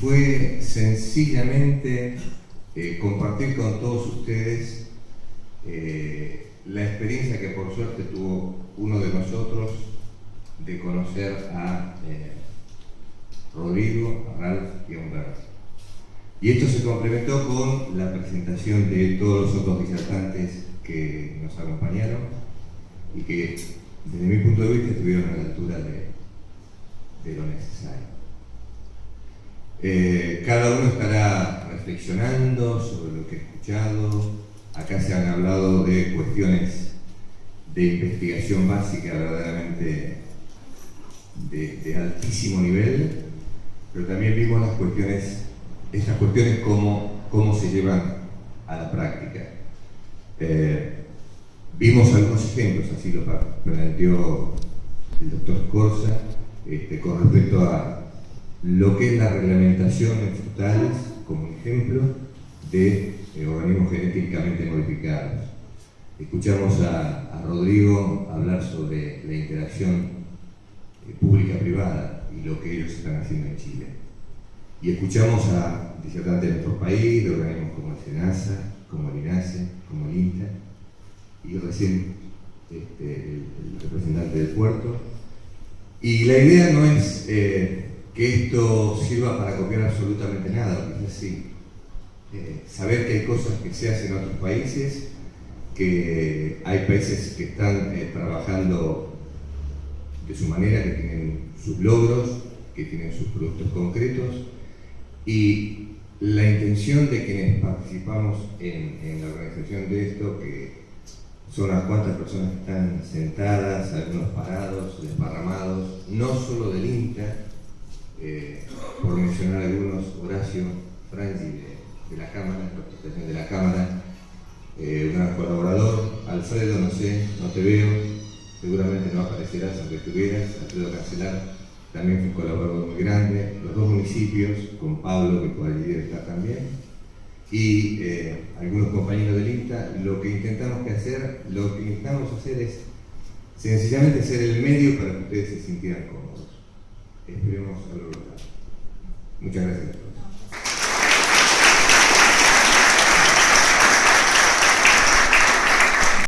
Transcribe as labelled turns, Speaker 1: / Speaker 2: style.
Speaker 1: fue sencillamente eh, compartir con todos ustedes eh, la experiencia que por suerte tuvo uno de nosotros de conocer a eh, Rodrigo, a Ralph y a Humberto. Y esto se complementó con la presentación de todos los otros disertantes que nos acompañaron y que desde mi punto de vista estuvieron a la altura de, lo necesario. Eh, cada uno estará reflexionando sobre lo que ha escuchado. Acá se han hablado de cuestiones de investigación básica verdaderamente de, altísimo nivel, pero también vimos las cuestiones, estas cuestiones cómo, cómo se llevan a la práctica. Eh, vimos algunos ejemplos, así lo planteó el doctor Corsa, este, con respecto a lo que es la reglamentación en frutales, como ejemplo, de eh, organismos genéticamente modificados. Escuchamos a, Rodrigo hablar sobre la interacción eh, pública-privada y lo que ellos están haciendo en Chile. Y escuchamos a disertantes de nuestro país, de organismos como el SENASA, como el INASE, como el INTA, y recién este, el, representante del puerto. Y la idea no es eh, que esto sirva para copiar absolutamente nada, es decir, eh, saber que hay cosas que se hacen en otros países, que hay países que están eh, trabajando de su manera, que tienen sus logros, que tienen sus productos concretos, y la intención de quienes participamos en, en la organización de esto, que son unas cuantas personas que están sentadas, algunos parados, desparramados, no solo del INTA, eh, por mencionar algunos, Horacio Frangi de, la Cámara, representación de la Cámara, eh, un gran colaborador, Alfredo, no sé, no te veo, seguramente no aparecerás aunque estuvieras, Alfredo Cancelar también fue un colaborador muy grande, los dos municipios, con Pablo que por allí está también, y eh, algunos compañeros del INTA, lo que intentamos que hacer, lo que intentamos hacer es sencillamente ser el medio para que ustedes se sintieran cómodos. Esperemos haberlo logrado. Muchas gracias.